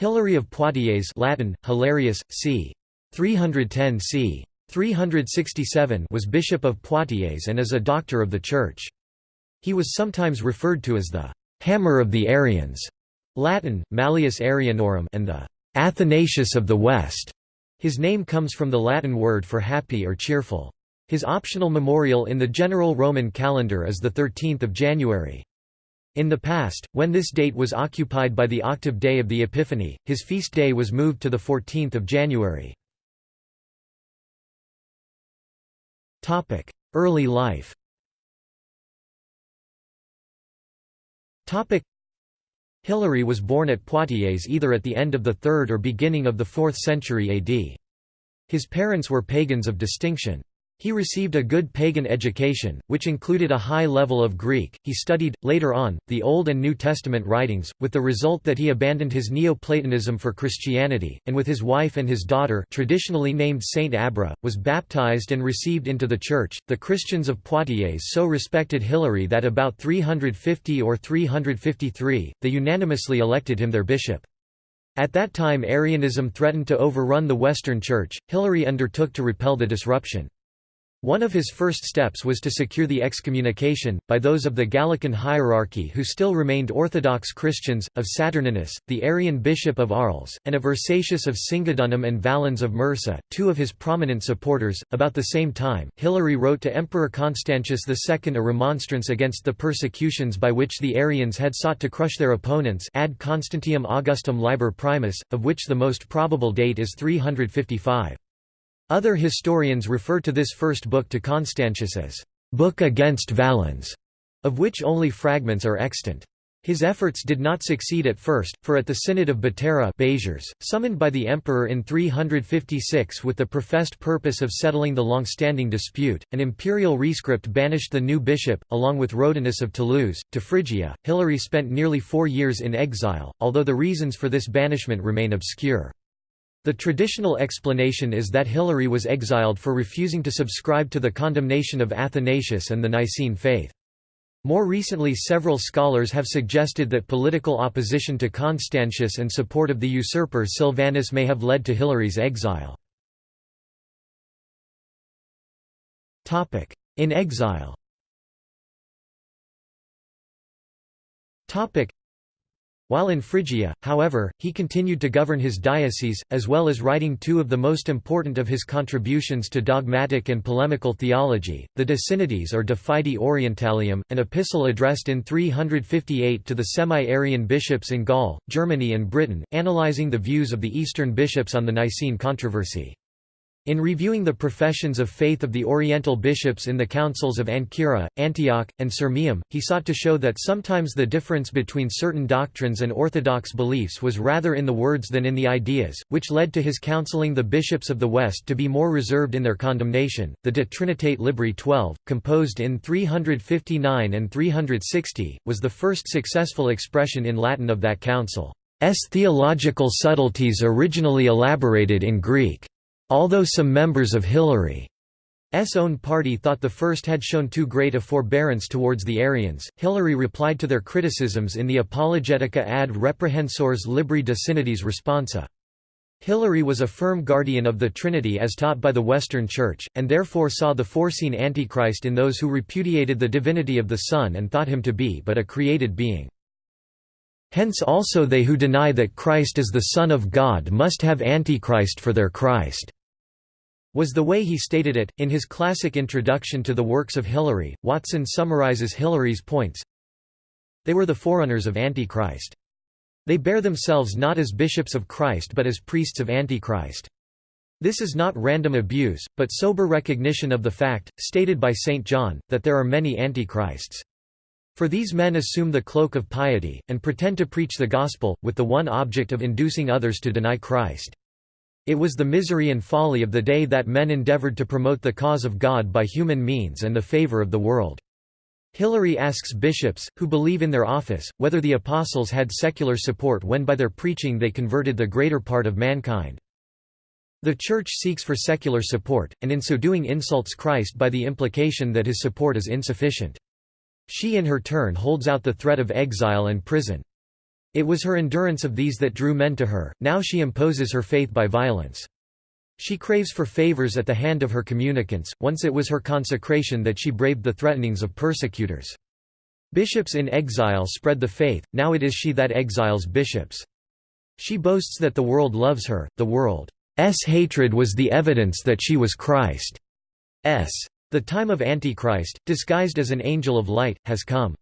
Hilary of Poitiers Latin, Hilarius, c. 310 c. 367 was Bishop of Poitiers and is a doctor of the Church. He was sometimes referred to as the «hammer of the Arians» Latin, Malleus Arianorum and the «Athanasius of the West». His name comes from the Latin word for happy or cheerful. His optional memorial in the general Roman calendar is 13 January. In the past, when this date was occupied by the octave day of the Epiphany, his feast day was moved to 14 January. Early life Hilary was born at Poitiers either at the end of the 3rd or beginning of the 4th century AD. His parents were pagans of distinction. He received a good pagan education, which included a high level of Greek. He studied, later on, the Old and New Testament writings, with the result that he abandoned his Neoplatonism for Christianity, and with his wife and his daughter, traditionally named Saint Abra, was baptized and received into the Church. The Christians of Poitiers so respected Hilary that about 350 or 353, they unanimously elected him their bishop. At that time Arianism threatened to overrun the Western Church, Hilary undertook to repel the disruption. One of his first steps was to secure the excommunication, by those of the Gallican hierarchy who still remained Orthodox Christians, of Saturninus, the Arian bishop of Arles, and of Ursacius of Singidunum and Valens of Mursa, two of his prominent supporters. About the same time, Hilary wrote to Emperor Constantius II a remonstrance against the persecutions by which the Arians had sought to crush their opponents ad Constantium Augustum Liber Primus, of which the most probable date is 355. Other historians refer to this first book to Constantius as «book against Valens», of which only fragments are extant. His efforts did not succeed at first, for at the Synod of Biterrae summoned by the emperor in 356 with the professed purpose of settling the long-standing dispute, an imperial rescript banished the new bishop, along with Rhodanius of Toulouse, to Phrygia. Hilary spent nearly four years in exile, although the reasons for this banishment remain obscure. The traditional explanation is that Hilary was exiled for refusing to subscribe to the condemnation of Athanasius and the Nicene faith. More recently several scholars have suggested that political opposition to Constantius and support of the usurper Silvanus may have led to Hilary's exile. In exile while in Phrygia, however, he continued to govern his diocese, as well as writing two of the most important of his contributions to dogmatic and polemical theology, the De or De Fide Orientalium, an epistle addressed in 358 to the semi-Arian bishops in Gaul, Germany and Britain, analyzing the views of the Eastern bishops on the Nicene controversy. In reviewing the professions of faith of the Oriental bishops in the councils of Ancyra, Antioch, and Sirmium, he sought to show that sometimes the difference between certain doctrines and orthodox beliefs was rather in the words than in the ideas, which led to his counseling the bishops of the West to be more reserved in their condemnation. The De Trinitate Libri 12, composed in 359 and 360, was the first successful expression in Latin of that council. S theological subtleties originally elaborated in Greek. Although some members of Hilary's own party thought the first had shown too great a forbearance towards the Arians, Hilary replied to their criticisms in the Apologetica ad reprehensores libri de synodis responsa. Hilary was a firm guardian of the Trinity as taught by the Western Church, and therefore saw the foreseen Antichrist in those who repudiated the divinity of the Son and thought him to be but a created being. Hence also they who deny that Christ is the Son of God must have Antichrist for their Christ was the way he stated it. In his classic introduction to the works of Hilary, Watson summarizes Hilary's points. They were the forerunners of Antichrist. They bear themselves not as bishops of Christ but as priests of Antichrist. This is not random abuse, but sober recognition of the fact, stated by St. John, that there are many Antichrists. For these men assume the cloak of piety, and pretend to preach the gospel, with the one object of inducing others to deny Christ. It was the misery and folly of the day that men endeavored to promote the cause of God by human means and the favor of the world. Hilary asks bishops, who believe in their office, whether the apostles had secular support when by their preaching they converted the greater part of mankind. The Church seeks for secular support, and in so doing insults Christ by the implication that his support is insufficient. She in her turn holds out the threat of exile and prison. It was her endurance of these that drew men to her, now she imposes her faith by violence. She craves for favors at the hand of her communicants, once it was her consecration that she braved the threatenings of persecutors. Bishops in exile spread the faith, now it is she that exiles bishops. She boasts that the world loves her, the world's hatred was the evidence that she was Christ's. The time of Antichrist, disguised as an angel of light, has come.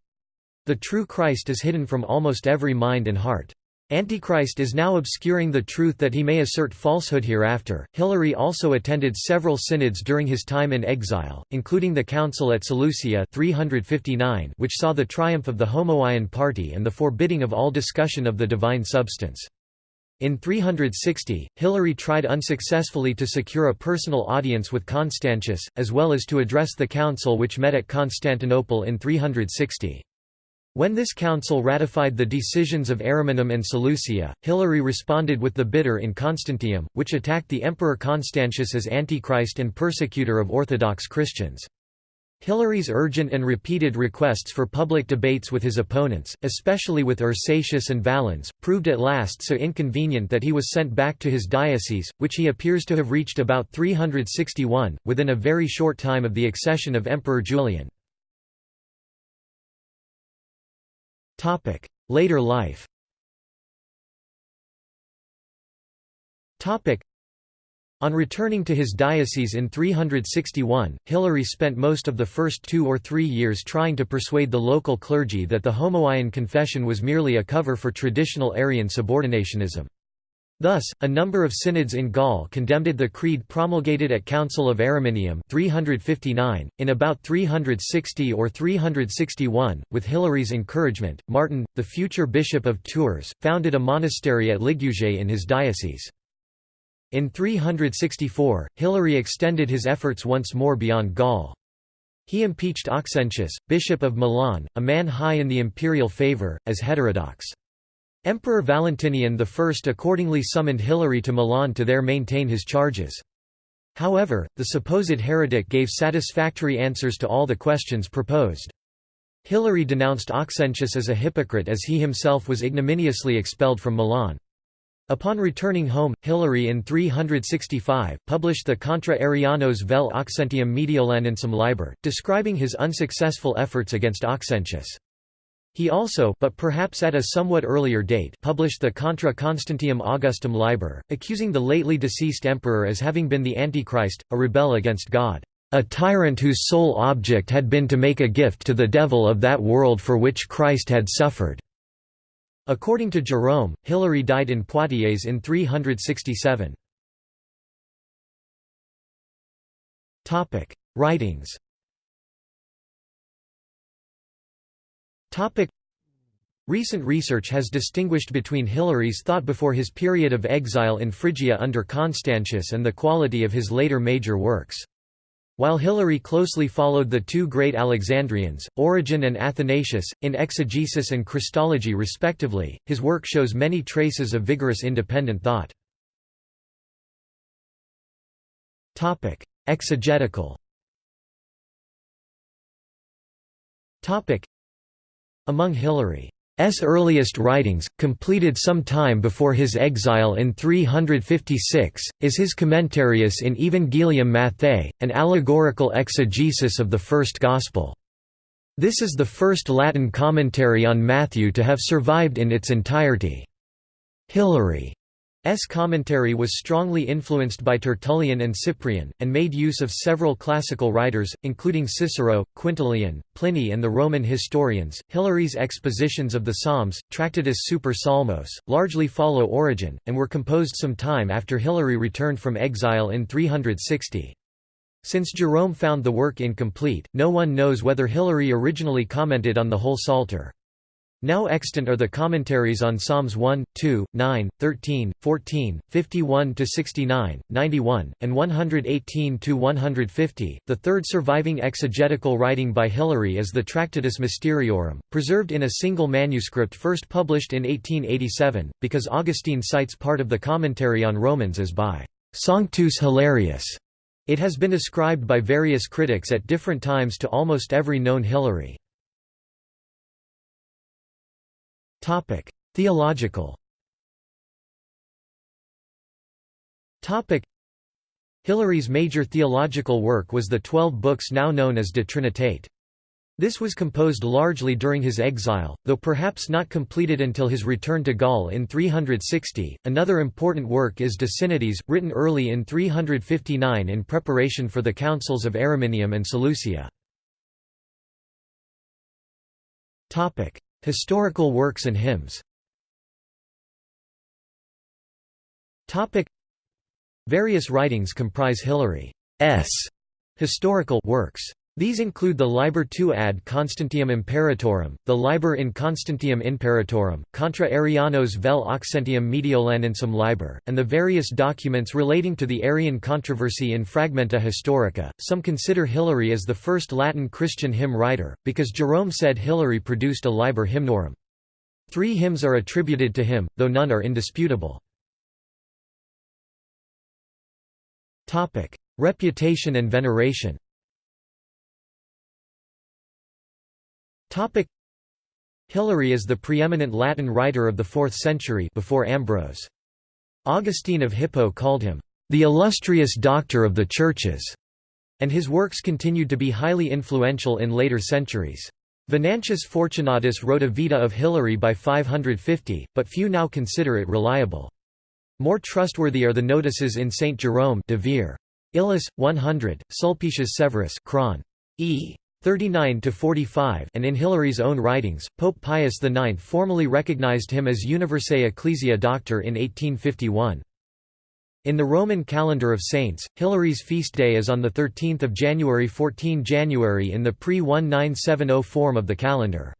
The true Christ is hidden from almost every mind and heart. Antichrist is now obscuring the truth that he may assert falsehood hereafter. Hilary also attended several synods during his time in exile, including the Council at Seleucia 359, which saw the triumph of the Homoian party and the forbidding of all discussion of the divine substance. In 360, Hilary tried unsuccessfully to secure a personal audience with Constantius, as well as to address the council which met at Constantinople in 360. When this council ratified the decisions of Ariminum and Seleucia, Hilary responded with the Bitter in Constantium, which attacked the Emperor Constantius as Antichrist and persecutor of Orthodox Christians. Hilary's urgent and repeated requests for public debates with his opponents, especially with Ursacius and Valens, proved at last so inconvenient that he was sent back to his diocese, which he appears to have reached about 361, within a very short time of the accession of Emperor Julian. Topic: Later life. Topic: On returning to his diocese in 361, Hilary spent most of the first two or three years trying to persuade the local clergy that the Homoian confession was merely a cover for traditional Arian subordinationism. Thus, a number of synods in Gaul condemned the creed promulgated at Council of Ariminum 359. .In about 360 or 361, with Hilary's encouragement, Martin, the future bishop of Tours, founded a monastery at Ligugé in his diocese. In 364, Hilary extended his efforts once more beyond Gaul. He impeached Auxentius, bishop of Milan, a man high in the imperial favour, as heterodox. Emperor Valentinian I accordingly summoned Hilary to Milan to there maintain his charges. However, the supposed heretic gave satisfactory answers to all the questions proposed. Hilary denounced Auxentius as a hypocrite as he himself was ignominiously expelled from Milan. Upon returning home, Hilary in 365, published the Contra Arianos vel Auxentium Mediolanensem Liber, describing his unsuccessful efforts against Auxentius. He also but perhaps at a somewhat earlier date published the Contra Constantium Augustum Liber, accusing the lately deceased emperor as having been the Antichrist, a rebel against God, "...a tyrant whose sole object had been to make a gift to the devil of that world for which Christ had suffered." According to Jerome, Hilary died in Poitiers in 367. Writings Topic Recent research has distinguished between Hilary's thought before his period of exile in Phrygia under Constantius and the quality of his later major works. While Hilary closely followed the two great Alexandrians, Origen and Athanasius, in exegesis and Christology respectively, his work shows many traces of vigorous independent thought. Exegetical among Hilary's earliest writings, completed some time before his exile in 356, is his Commentarius in Evangelium Matthaei, an allegorical exegesis of the first Gospel. This is the first Latin commentary on Matthew to have survived in its entirety. Hilary S. commentary was strongly influenced by Tertullian and Cyprian, and made use of several classical writers, including Cicero, Quintilian, Pliny, and the Roman historians. Hilary's expositions of the Psalms, Tractatus Super Psalmos, largely follow Origen, and were composed some time after Hilary returned from exile in 360. Since Jerome found the work incomplete, no one knows whether Hilary originally commented on the whole Psalter. Now extant are the commentaries on Psalms 1, 2, 9, 13, 14, 51 to 69, 91, and 118 to 150. The third surviving exegetical writing by Hilary is the Tractatus Mysteriorum, preserved in a single manuscript first published in 1887, because Augustine cites part of the commentary on Romans as by Sanctus Hilarius. It has been ascribed by various critics at different times to almost every known Hilary. Theological Hilary's major theological work was the twelve books now known as De Trinitate. This was composed largely during his exile, though perhaps not completed until his return to Gaul in 360. Another important work is De Synodis, written early in 359 in preparation for the councils of Ariminum and Seleucia. Topic: Historical works and hymns. Various writings comprise Hilary's historical works. These include the Liber II ad Constantium Imperatorum, the Liber in Constantium Imperatorum, Contra Arianos vel Auxentium Mediolanensem Liber, and the various documents relating to the Arian controversy in Fragmenta Historica. Some consider Hilary as the first Latin Christian hymn writer, because Jerome said Hilary produced a Liber Hymnorum. Three hymns are attributed to him, though none are indisputable. Reputation and veneration Hilary is the preeminent Latin writer of the 4th century before Ambrose. Augustine of Hippo called him, "...the illustrious doctor of the churches", and his works continued to be highly influential in later centuries. Venantius Fortunatus wrote a Vita of Hilary by 550, but few now consider it reliable. More trustworthy are the notices in St. Jerome de Vere. Illis, 100, Sulpicius Severus Cron. E. 39–45 and in Hilary's own writings, Pope Pius IX formally recognized him as Universae Ecclesia Doctor in 1851. In the Roman calendar of saints, Hilary's feast day is on 13 January 14 January in the pre-1970 form of the calendar.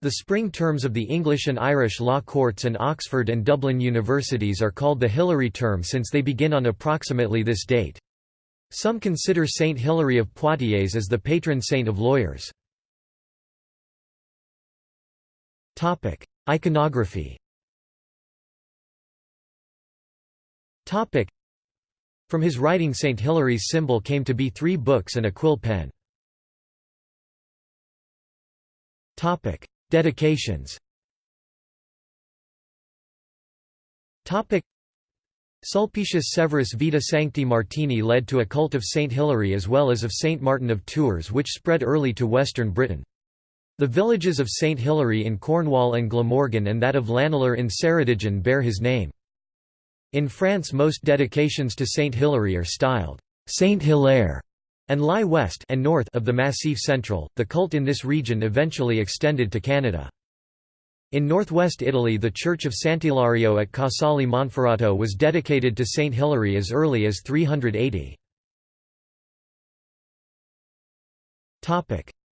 The spring terms of the English and Irish law courts and Oxford and Dublin universities are called the Hilary term since they begin on approximately this date. Some consider Saint Hilary of Poitiers as the patron saint of lawyers. Iconography From his writing Saint Hilary's symbol came to be three books and a quill pen. Dedications Sulpicius Severus Vita Sancti Martini led to a cult of Saint Hilary as well as of Saint Martin of Tours which spread early to western Britain. The villages of Saint Hilary in Cornwall and Glamorgan and that of Llanilar in Ceredigion bear his name. In France most dedications to Saint Hilary are styled Saint Hilaire and lie west and north of the Massif Central. The cult in this region eventually extended to Canada. In northwest Italy the church of Sant'Ilario at Casale Monferrato was dedicated to Saint Hilary as early as 380.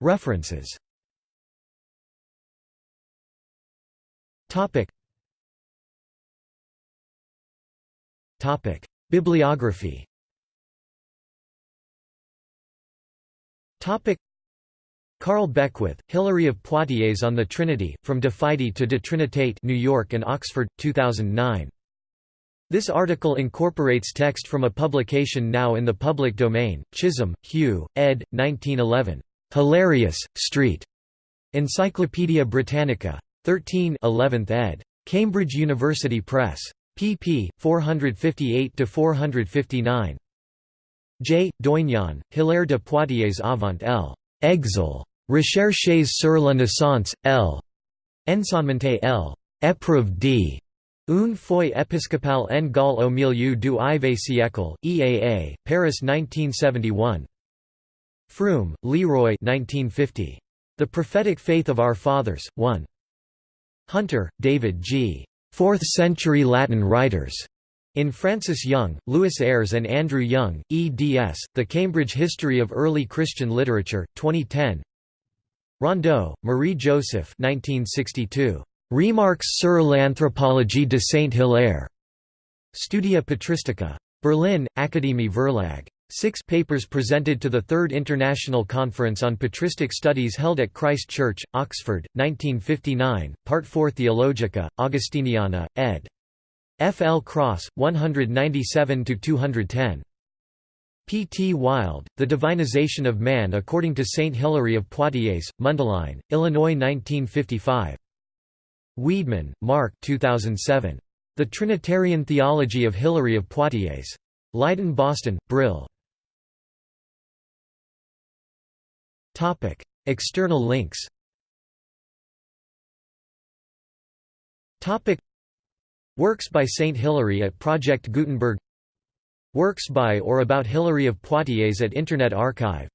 References. Bibliography Carl Beckwith, Hilary of Poitiers on the Trinity, From De Fide to De Trinitate New York and Oxford, 2009. This article incorporates text from a publication now in the public domain, Chisholm, Hugh, ed. 1911. Hilarius, Street. Encyclopædia Britannica. 13 11th ed. Cambridge University Press. pp. 458–459. J. Doignon, Hilaire de Poitiers avant l. Exil. Recherches sur la naissance, L. Enseignement L. Épreuve d. Une foi épiscopale en Gaul au milieu du IV siècle, EAA, Paris 1971. Froom, Leroy 1950. The Prophetic Faith of Our Fathers, 1. Hunter, David G. Fourth-century Latin writers. In Francis Young, Lewis Ayres and Andrew Young, eds. The Cambridge History of Early Christian Literature, 2010 Rondeau, Marie-Joseph 1962. Remarques sur l'anthropologie de Saint-Hilaire. Studia Patristica. Berlin, Akademie Verlag. Six papers presented to the Third International Conference on Patristic Studies held at Christ Church, Oxford, 1959, Part 4 Theologica, Augustiniana, ed. F. L. Cross, 197–210. P. T. Wild, The Divinization of Man According to Saint Hilary of Poitiers, Mundelein, Illinois 1955. Weedman, Mark 2007. The Trinitarian Theology of Hilary of Poitiers. Leiden Boston, Brill. External links Works by Saint Hilary at Project Gutenberg Works by or about Hilary of Poitiers at Internet Archive.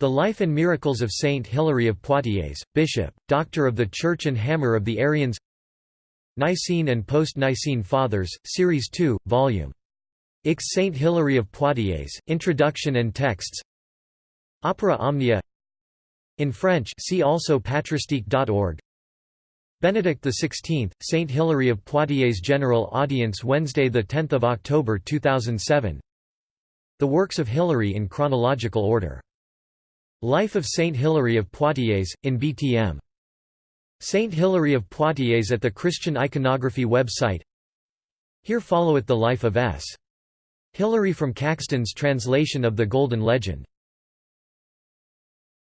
The Life and Miracles of Saint Hilary of Poitiers, Bishop, Doctor of the Church and Hammer of the Arians. Nicene and Post-Nicene Fathers, Series 2, Vol. Ix Saint Hilary of Poitiers, Introduction and Texts. Opera Omnia. In French see also patristique.org Benedict XVI, Saint Hilary of Poitiers General Audience Wednesday 10 October 2007 The works of Hilary in chronological order. Life of Saint Hilary of Poitiers, in BTM. Saint Hilary of Poitiers at the Christian Iconography website Here followeth the life of S. Hilary from Caxton's translation of the Golden Legend